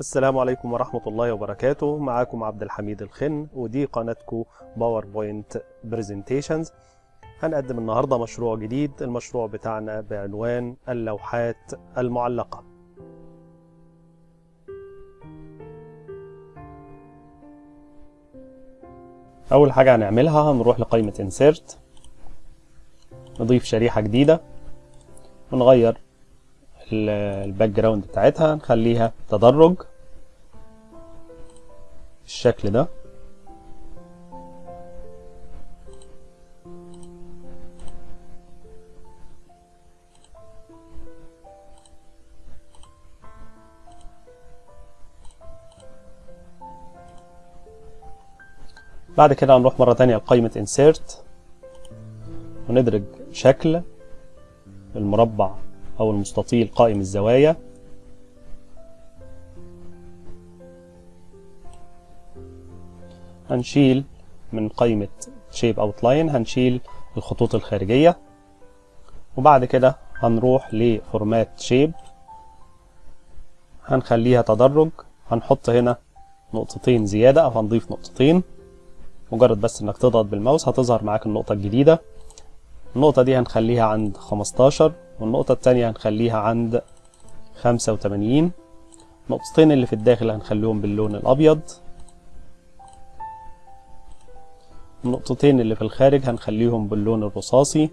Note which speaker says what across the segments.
Speaker 1: السلام عليكم ورحمة الله وبركاته. معاكم عبد الحميد الخن ودي قناتكم PowerPoint Presentations هنقدم النهاردة مشروع جديد المشروع بتاعنا بعنوان اللوحات المعلقة. أول حاجة هنعملها هنروح لقائمة insert نضيف شريحة جديدة ونغير ال background بتاعتها نخليها تدرج بالشكل ده. بعد كده هنروح مرة تانية لقائمة insert وندرج شكل المربع. أو المستطيل قائم الزوايا. هنشيل من قائمة Shape Outline هنشيل الخطوط الخارجية. وبعد كده هنروح لفورمات شيب هنخليها تدرج. هنحط هنا نقطتين زيادة أو هنضيف نقطتين. مجرد بس إنك تضغط بالماوس هتظهر معاك النقطة الجديدة. النقطة دي هنخليها عند 15 والنقطة التانية هنخليها عند 85 النقطتين اللي في الداخل هنخليهم باللون الأبيض. النقطتين اللي في الخارج هنخليهم باللون الرصاصي.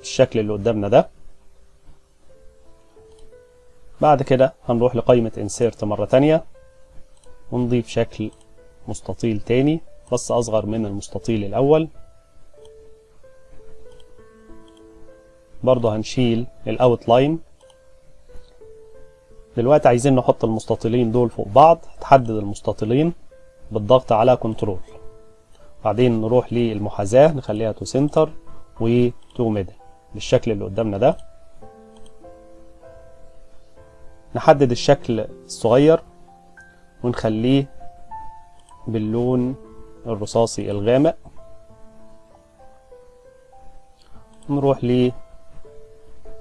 Speaker 1: الشكل اللي قدامنا ده. بعد كده هنروح لقائمة insert مرة تانية. ونضيف شكل مستطيل تاني. بس أصغر من المستطيل الأول. برضه هنشيل ال outline دلوقتي عايزين نحط المستطيلين دول فوق بعض هتحدد المستطيلين بالضغط على control بعدين نروح للمحاذاة نخليها to center و to middle بالشكل اللي قدامنا ده. نحدد الشكل الصغير ونخليه باللون الرصاصي الغامق. نروح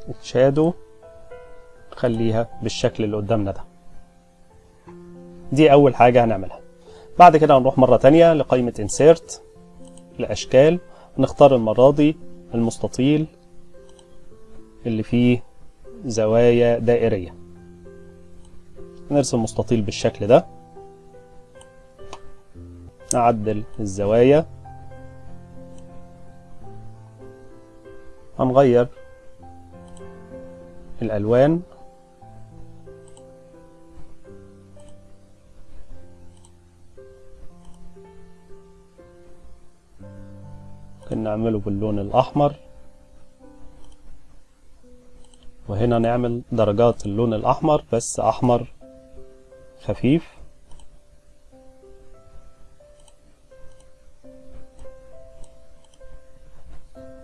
Speaker 1: للشادو نخليها بالشكل اللي قدامنا ده. دي أول حاجة هنعملها. بعد كده هنروح مرة تانية لقائمة insert الأشكال نختار المرة دي المستطيل اللي فيه زوايا دائرية. نرسم مستطيل بالشكل ده. نعدل الزوايا. هنغير الألوان. ممكن نعمله باللون الأحمر. وهنا نعمل درجات اللون الأحمر بس أحمر خفيف.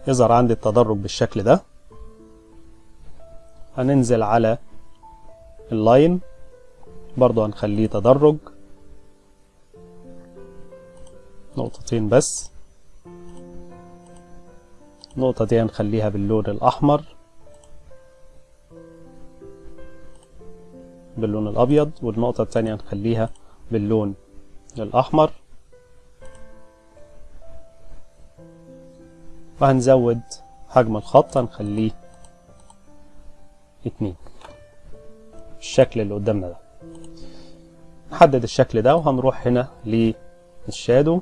Speaker 1: يظهر عندي التدرج بالشكل ده. هننزل على اللاين برضو هنخليه تدرج. نقطتين بس. النقطة دي هنخليها باللون الأحمر. باللون الأبيض والنقطة التانية هنخليها باللون الأحمر. وهنزود حجم الخط هنخليه اتنين. الشكل اللي قدامنا ده. نحدد الشكل ده وهنروح هنا للشادو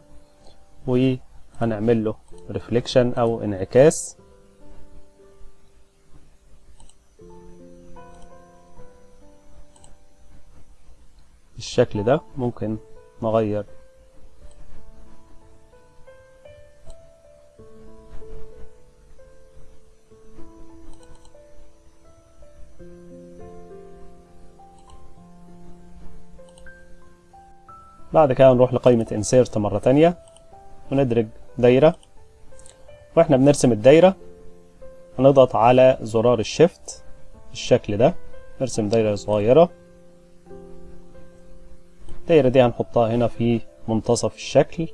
Speaker 1: وهنعمل له ريفليكشن أو انعكاس. بالشكل ده ممكن نغير بعد كده نروح لقائمة insert مرة تانية وندرج دايرة. وإحنا بنرسم الدايرة هنضغط على زرار الشيفت بالشكل ده. نرسم دايرة صغيرة. الدايرة دي هنحطها هنا في منتصف الشكل.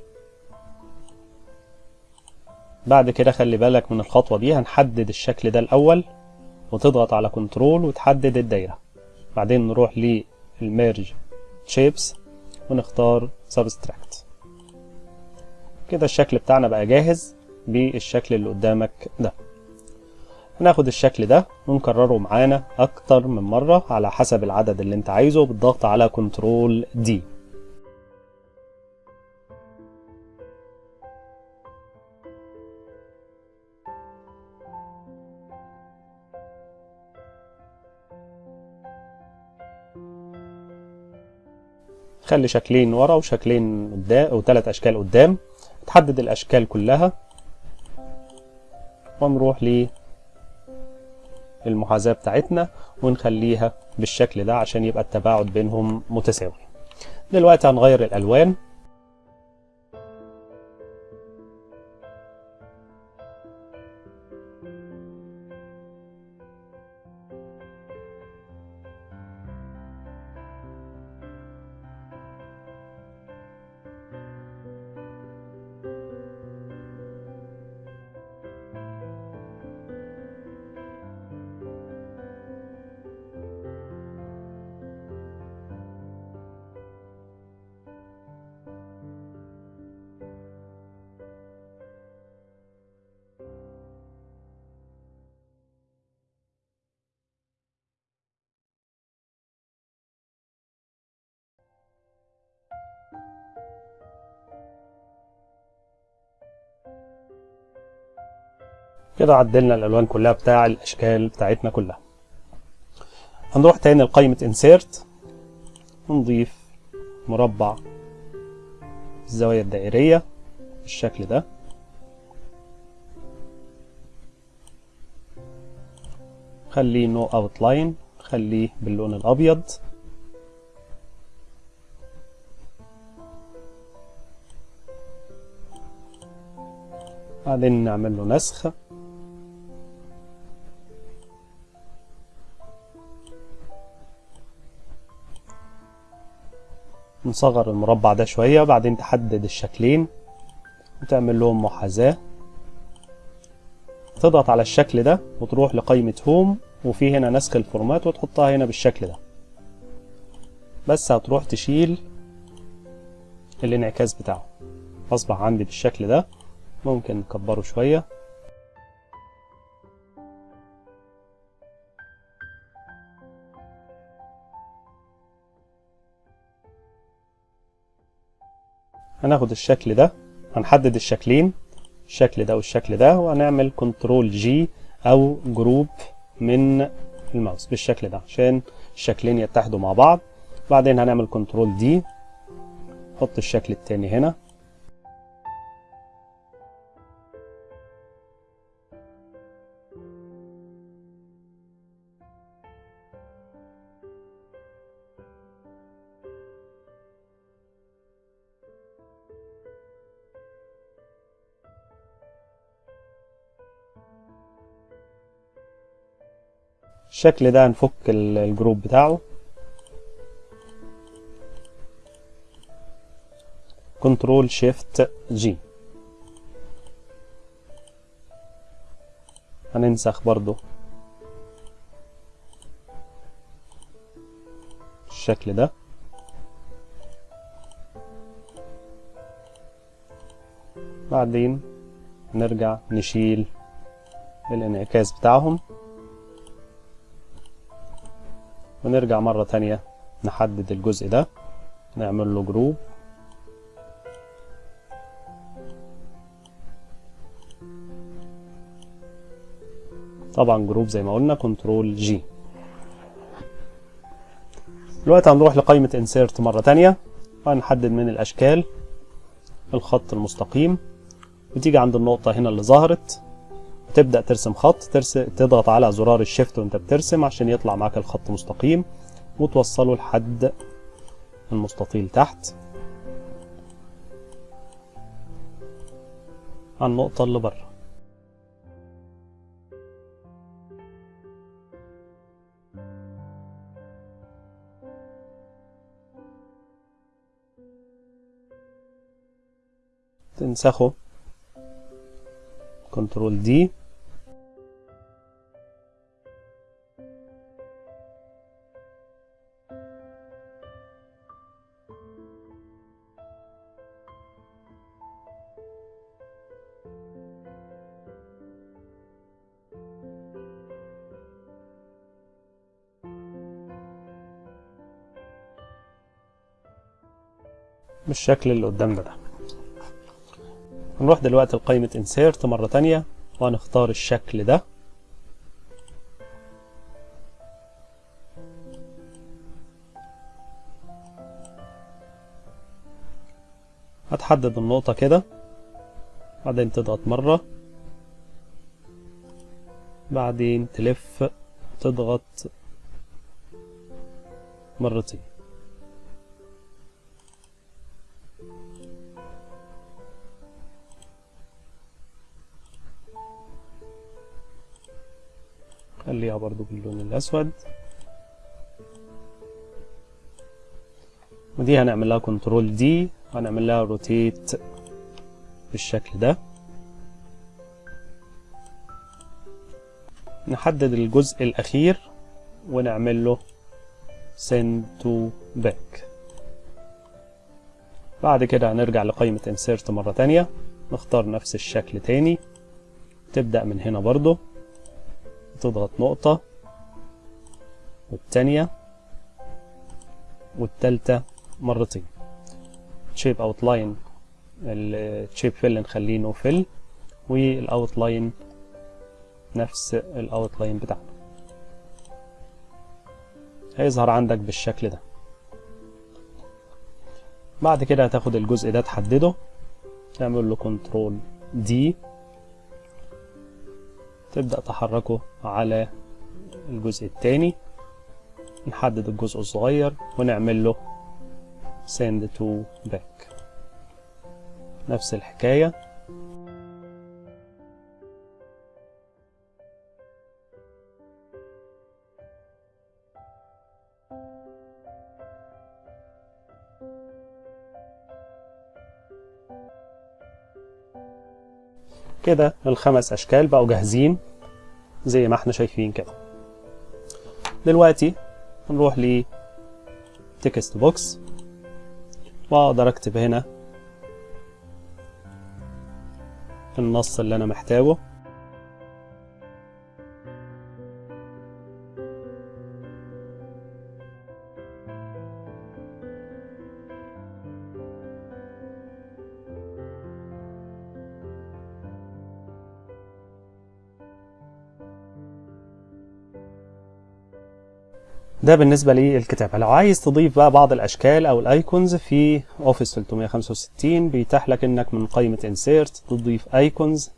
Speaker 1: بعد كده خلي بالك من الخطوة دي هنحدد الشكل ده الأول وتضغط على كنترول وتحدد الدايرة. بعدين نروح لل merge shapes ونختار subtract كده الشكل بتاعنا بقى جاهز بالشكل اللي قدامك ده. هناخد الشكل ده ونكرره معانا أكتر من مرة على حسب العدد اللي أنت عايزه بالضغط على control D خلي شكلين ورا وشكلين قدام أو ثلاث أشكال قدام. تحدد الأشكال كلها. ونروح للمحاذاة بتاعتنا ونخليها بالشكل ده عشان يبقى التباعد بينهم متساوي. دلوقتي هنغير الألوان. كده عدلنا الألوان كلها بتاع الأشكال بتاعتنا كلها. هنروح تاني لقائمة insert. ونضيف مربع الزوايا الدائرية بالشكل ده. خليه no outline خليه باللون الأبيض. بعدين نعمل له نسخ. نصغر المربع ده شوية بعدين تحدد الشكلين. وتعمل لهم محاذاة. تضغط على الشكل ده وتروح لقائمة هوم وفي هنا نسخ الفورمات وتحطها هنا بالشكل ده. بس هتروح تشيل الانعكاس بتاعه. أصبح عندي بالشكل ده. ممكن نكبره شوية. هناخد الشكل ده هنحدد الشكلين الشكل ده والشكل ده وهنعمل control G أو group من الماوس بالشكل ده عشان الشكلين يتحدوا مع بعض. بعدين هنعمل كنترول دي نحط الشكل التاني هنا. الشكل ده هنفك ال group بتاعه. control shift G هننسخ برضو الشكل ده. بعدين نرجع نشيل الانعكاس بتاعهم. ونرجع مرة تانية نحدد الجزء ده نعمل له group طبعا group زي ما قلنا control G دلوقتي هنروح لقائمة insert مرة تانية وهنحدد من الأشكال الخط المستقيم وتيجي عند النقطة هنا اللي ظهرت. وتبدأ ترسم خط ترس... تضغط على زرار الشيفت وانت بترسم عشان يطلع معاك الخط مستقيم وتوصله لحد المستطيل تحت. على النقطة اللي بره تنسخه. كنترول دي بالشكل اللي قدامنا ده. هنروح دلوقتي لقائمة insert مرة تانية وهنختار الشكل ده. هتحدد النقطة كده بعدين تضغط مرة بعدين تلف تضغط مرتين. خليها برضو باللون الأسود. ودي هنعمل لها control D هنعمل لها rotate بالشكل ده. نحدد الجزء الأخير ونعمل له send to back. بعد كده هنرجع لقائمة insert مرة تانية. نختار نفس الشكل تاني. تبدأ من هنا برضو. تضغط نقطة والتانية والتالتة مرتين. shape outline ال shape fill نخليه no fill وال outline نفس ال outline بتاعنا. هيظهر عندك بالشكل ده. بعد كده هتاخد الجزء ده تحدده تعمل له control D تبدأ تحركه على الجزء التاني نحدد الجزء الصغير ونعمل له send to back. نفس الحكاية. كده الخمس أشكال بقوا جاهزين زي ما إحنا شايفين كده. دلوقتي نروح ل text box وأقدر أكتب هنا النص اللي أنا محتاجه. ده بالنسبة للكتابة لو عايز تضيف بقى بعض الأشكال أو ال icons في Office 365 بيتاح لك إنك من قائمة Insert تضيف icons.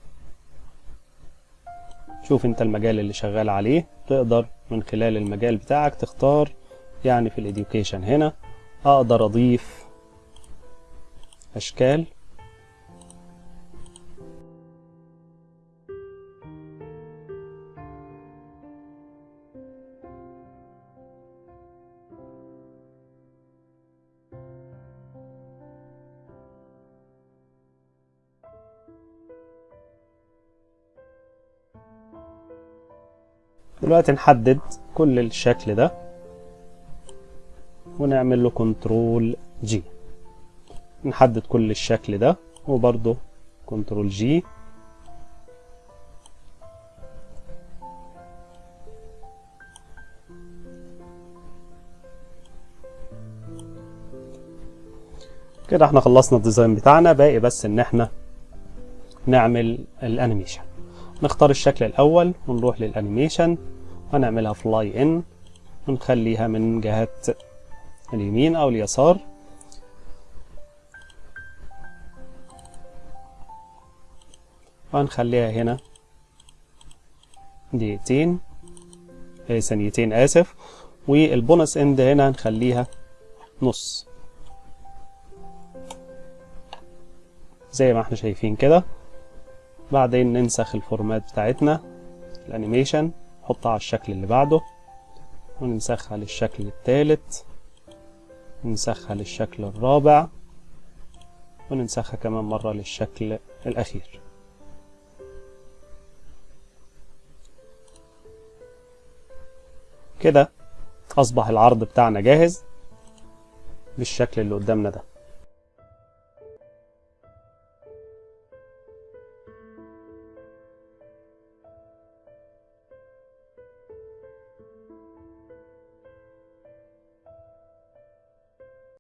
Speaker 1: شوف أنت المجال اللي شغال عليه. تقدر من خلال المجال بتاعك تختار يعني في ال education هنا أقدر أضيف أشكال. دلوقتي نحدد كل الشكل ده ونعمل له control G نحدد كل الشكل ده وبرضه control G كده إحنا خلصنا ال design بتاعنا باقي بس إن إحنا نعمل ال animation نختار الشكل الأول ونروح لل animation هنعملها fly in ونخليها من جهة اليمين أو اليسار. وهنخليها هنا. دقيقتين. آه، ثانيتين آسف. وال bounce end هنا هنخليها نص. زي ما إحنا شايفين كده. بعدين ننسخ ال format بتاعتنا ال animation نحطها على الشكل اللي بعده وننسخها للشكل الثالث ننسخها للشكل الرابع وننسخها كمان مرة للشكل الأخير. كده أصبح العرض بتاعنا جاهز بالشكل اللي قدامنا ده.